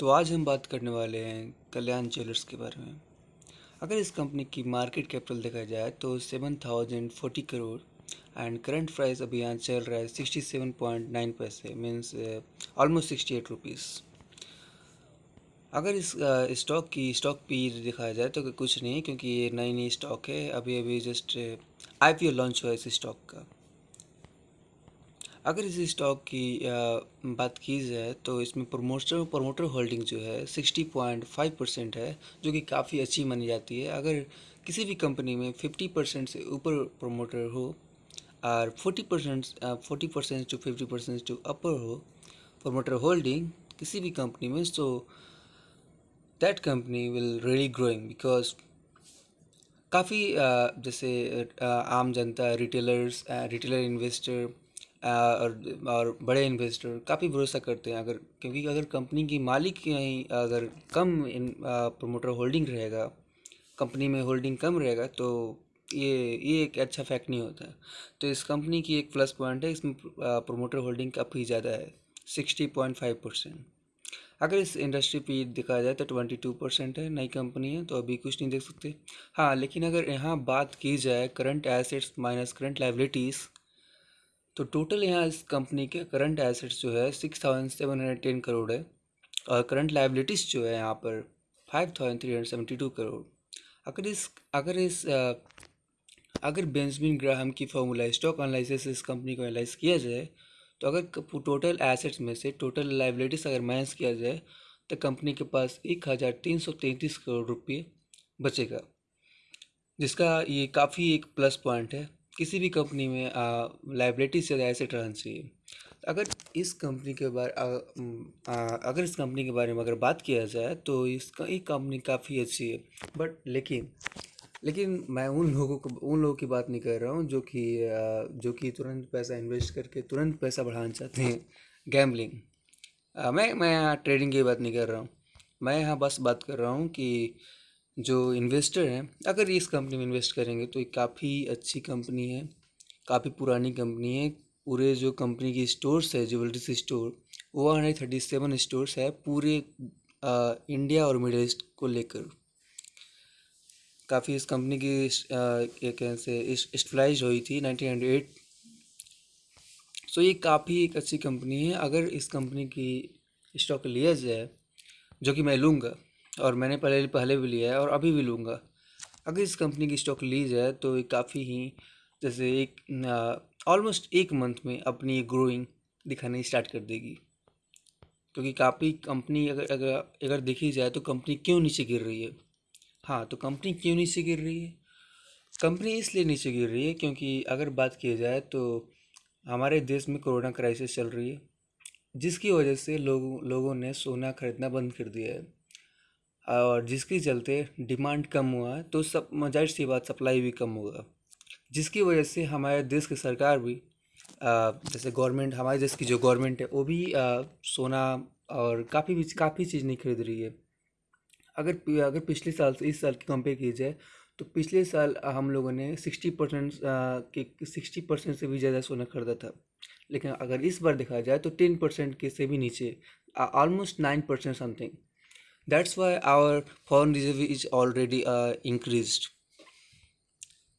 तो आज हम बात करने वाले हैं कल्याण ज्वेलर्स के बारे में। अगर इस कंपनी की मार्केट कैपिटल देखा जाए तो seven thousand forty crore and current price अभी यहाँ चल रहा है सिक्सटी सेवन पॉइंट नाइन पैसे means almost sixty eight rupees अगर इस स्टॉक की स्टॉक पी दिखाया जाए तो कुछ नहीं, क्योंकि ये नई नई स्टॉक है अभी अभी जस्ट आईपीओ लॉन्च हुआ है इस स्टॉक का। अगर इस स्टॉक की बात की जाए तो इसमें प्रमोटर प्रमोटर होल्डिंग जो है सिक्सटी पॉइंट फाइव परसेंट है, जो कि काफ़ी अच्छी मानी जाती है। अगर किसी भी कंपनी में फिफ्टी परसेंट से ऊपर प्रमोटर हो, और forty percent forty percent to fifty percent to upper हो प्रमोटर होल्डिंग किसी भी कंपनी में तो that company will really growing because काफ़ी जैसे आम जनता रिटेलर्स रिटेलर इन्वेस्टर और और बड़े इन्वेस्टर काफ़ी भरोसा करते हैं अगर, क्योंकि अगर कंपनी की मालिक कहीं अगर कम प्रोमोटर होल्डिंग रहेगा कंपनी में होल्डिंग कम रहेगा तो ये ये एक अच्छा फैक्ट नहीं होता। तो इस कंपनी की एक प्लस पॉइंट है, इसमें प्रोमोटर होल्डिंग काफ़ी ज़्यादा है सिक्सटी पॉइंट फाइव परसेंट अगर इस इंडस्ट्री पे देखा जाए तो ट्वेंटी टू परसेंट है, नई कंपनी है तो अभी कुछ नहीं देख सकते। हाँ लेकिन अगर यहाँ बात की जाए current assets minus current liabilities तो टोटल यहाँ इस कंपनी के करंट एसेट्स जो है six thousand seven hundred ten crore है और करंट लाइबिलिटीज़ जो है यहाँ पर five thousand three hundred seventy two crore. अगर इस अगर इस अगर बेंजमिन ग्राहम की फॉर्मूला, स्टॉक एनालिसिस इस कंपनी को एनालाइज किया जाए तो अगर टोटल एसेट्स में से टोटल लाइबिलिटीज़ अगर माइनस किया जाए तो कंपनी के पास एक हज़ार तीन सौ तैंतीस करोड़ रुपये बचेगा, जिसका ये काफ़ी एक प्लस पॉइंट है। किसी भी कंपनी में लाइबिलिटी से एसेट रहना चाहिए। अगर इस कंपनी के बारे अगर इस कंपनी के बारे में अगर बात किया जाए तो इसका, ये कंपनी काफ़ी अच्छी है। बट लेकिन लेकिन मैं उन लोगों को, उन लोगों की बात नहीं कर रहा हूँ, जो कि जो कि तुरंत पैसा इन्वेस्ट करके तुरंत पैसा बढ़ाना चाहते हैं। गैम्बलिंग मैं मैं यहाँ ट्रेडिंग की बात नहीं कर रहा हूँ। मैं यहाँ बस बात कर रहा हूँ कि जो इन्वेस्टर हैं अगर इस कंपनी में इन्वेस्ट करेंगे तो ये काफ़ी अच्छी कंपनी है काफ़ी पुरानी कंपनी है। पूरे जो कंपनी की स्टोर्स है ज्वेलरीज स्टोर वो हंड्रेड थर्टी सेवन स्टोर्स है पूरे आ, इंडिया और मिडल ईस्ट को लेकर। काफ़ी इस कंपनी की क्या कैसे स्टलाइज हुई थी नाइनटीन हंड्रेड एट सो ये काफ़ी एक अच्छी कंपनी है। अगर इस कंपनी की स्टॉक लिया जाए जो कि मैं लूँगा और मैंने पहले पहले भी लिया है और अभी भी लूँगा। अगर इस कंपनी की स्टॉक ली जाए तो काफ़ी ही, जैसे एक ऑलमोस्ट एक मंथ में अपनी ग्रोइंग दिखानी स्टार्ट कर देगी। क्योंकि काफ़ी कंपनी अगर अगर अगर देखी जाए तो कंपनी क्यों नीचे गिर रही है? हाँ तो कंपनी क्यों नीचे गिर रही है? कंपनी इसलिए नीचे गिर रही है क्योंकि अगर बात की जाए तो हमारे देश में कोरोना क्राइसिस चल रही है, जिसकी वजह से लोग, लोगों ने सोना खरीदना बंद कर दिया है। और जिसके चलते डिमांड कम हुआ है तो सब ज़ाहिर सी बात सप्लाई भी कम होगा जिसकी वजह से हमारे देश की सरकार भी जैसे गवर्नमेंट हमारे देश की जो गवर्नमेंट है, वो भी सोना और काफ़ी भी, काफ़ी चीज़ नहीं खरीद रही है। अगर अगर पिछले साल से, इस साल की कंपेयर की जाए तो पिछले साल हम लोगों ने सिक्सटी परसेंट के सिक्सटी परसेंट से भी ज़्यादा सोना खरीदा था। लेकिन अगर इस बार देखा जाए तो टेन परसेंट के से भी नीचे almost nine percent something that's why our foreign is already uh, increased.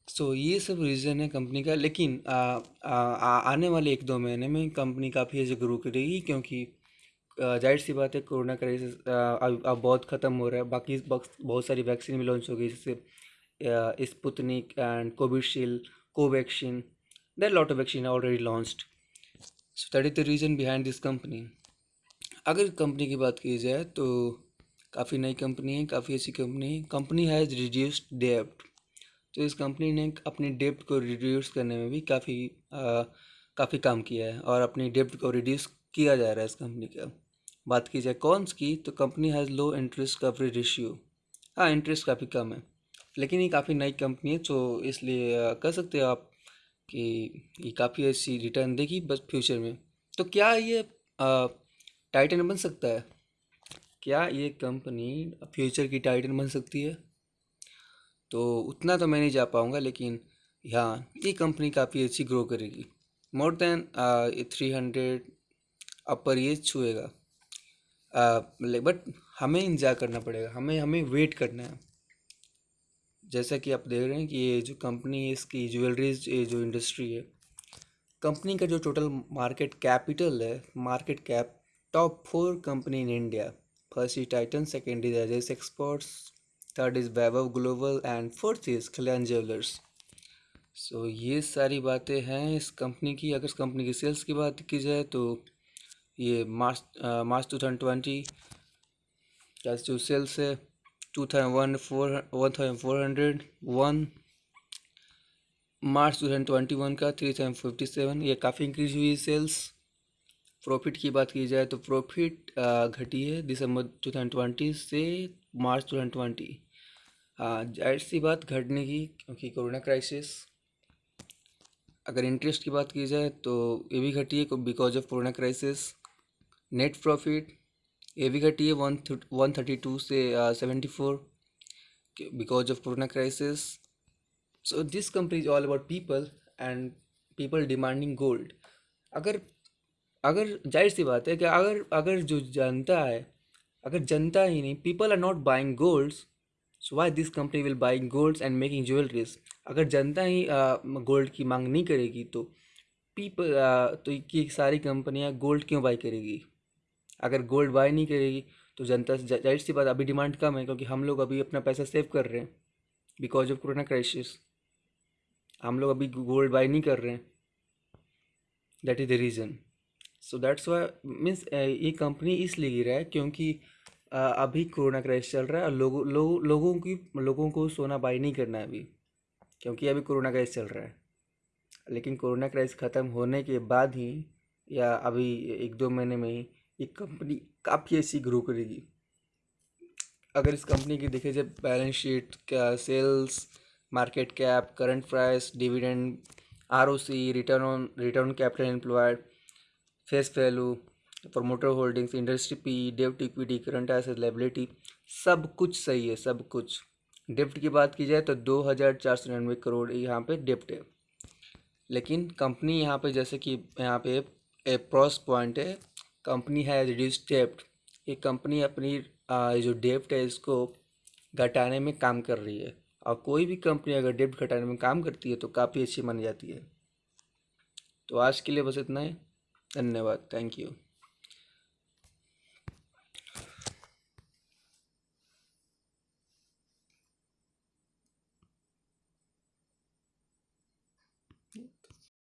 So ये सब रीज़न है कंपनी का लेकिन आ, आ, आ, आने वाले एक दो महीने में कंपनी काफ़ी ऐसे ग्रो करेगी क्योंकि ज़ाहिर सी बात है कोरोना क्राइसिस अब अब बहुत ख़त्म हो रहा है। बाकी बहुत सारी वैक्सीन भी लॉन्च हो गई जैसे Sputnik and Covishield Covaxin there lot of vaccine already launched so that is the reason behind this company अगर कंपनी की बात की जाए तो काफ़ी नई कंपनी है, काफ़ी अच्छी कंपनी है। कंपनी हैज़ रिड्यूस्ड डेप्ट तो इस कंपनी ने अपनी डेप्ट को रिड्यूस करने में भी काफ़ी काफ़ी काम किया है और अपनी डेप्ट को रिड्यूस किया जा रहा है इस कंपनी का। बात की जाए कौनस की तो company has low interest coverage ratio हाँ इंटरेस्ट काफ़ी कम है, लेकिन ये काफ़ी नई कंपनी है तो इसलिए कह सकते हो आप कि ये काफ़ी अच्छी रिटर्न देगी बस फ्यूचर में। तो क्या ये टाइटन बन सकता है? क्या ये कंपनी फ्यूचर की टाइटन बन सकती है? तो उतना तो मैं नहीं जा पाऊँगा, लेकिन हाँ ये कंपनी काफ़ी अच्छी ग्रो करेगी। More than three hundred upper ये छुएगा। बट हमें इंतज़ार करना पड़ेगा, हमें हमें वेट करना है। जैसा कि आप देख रहे हैं कि ये जो कंपनी है, इसकी ज्वेलरीज जो इंडस्ट्री है, कंपनी का जो टोटल मार्केट कैपिटल है market cap top four company in India first is Titan second is edges exports third is Vaibhav global and fourth is Kalyan jewellers so ये सारी बातें हैं इस कंपनी की। अगर इस कंपनी की सेल्स की बात की जाए तो ये March March two thousand twenty का जो सेल्स है two thousand one four one thousand four hundred one March two thousand twenty one का थ्री थाउज़ेंड फिफ्टी सेवन ये काफ़ी इंक्रीज हुई सेल्स प्रॉफिट की बात की जाए तो प्रॉफिट घटी है दिसंबर टू थाउज़ेंड ट्वेंटी से मार्च टू थाउज़ेंड ट्वेंटी ज़ाहिर सी बात घटने की, क्योंकि कोरोना क्राइसिस अगर इंटरेस्ट की बात की जाए तो ये भी घटी है because of corona crisis net profit ये भी घटी है वन वन थर्टी टू से seventy four because of corona crisis so this company is all about people and people demanding gold अगर अगर ज़ाहिर सी बात है कि अगर अगर जो जनता है, अगर जनता ही नहीं people are not buying golds so why this company will buying golds and making jewelleries अगर जनता ही गोल्ड की मांग नहीं करेगी तो पीपल तो ये सारी कंपनियाँ गोल्ड क्यों बाई करेगी? अगर गोल्ड बाई नहीं करेगी तो जनता ज़ाहिर सी बात अभी डिमांड कम है क्योंकि हम लोग अभी अपना पैसा सेव कर रहे हैं बिकॉज़ ऑफ़ कोरोना क्राइसिस हम लोग अभी गोल्ड बाई नहीं कर रहे हैं. That is the reason so that's why means ये कंपनी इसलिए गिरा है क्योंकि अभी कोरोना क्राइस चल रहा है और लोगों लोगों लोगों की, लोगों को सोना बाई नहीं करना है अभी, क्योंकि अभी कोरोना क्राइस चल रहा है। लेकिन कोरोना क्राइस ख़त्म होने के बाद ही, या अभी एक दो महीने में ही, ये कंपनी काफ़ी ऐसी ग्रो करेगी। अगर इस कंपनी की देखे जाए बैलेंस शीट का sales market cap current price dividend ROC return on return capital employed face value promoter holdings industry P dept equity current asset liability सब कुछ सही है, सब कुछ। डेप्ट की बात की जाए तो दो हज़ार चार सौ निन्यानवे करोड़ यहाँ पे डेप्ट है। लेकिन कंपनी यहाँ पे जैसे कि यहाँ पे एक प्रॉस पॉइंट है कंपनी है रिड्यूस डेप्ट ये कंपनी अपनी जो डेप्ट है इसको घटाने में काम कर रही है। और कोई भी कंपनी अगर डेप्ट घटाने में काम करती है तो काफ़ी अच्छी मानी जाती है। तो आज के लिए बस इतना ही। धन्यवाद थैंक यू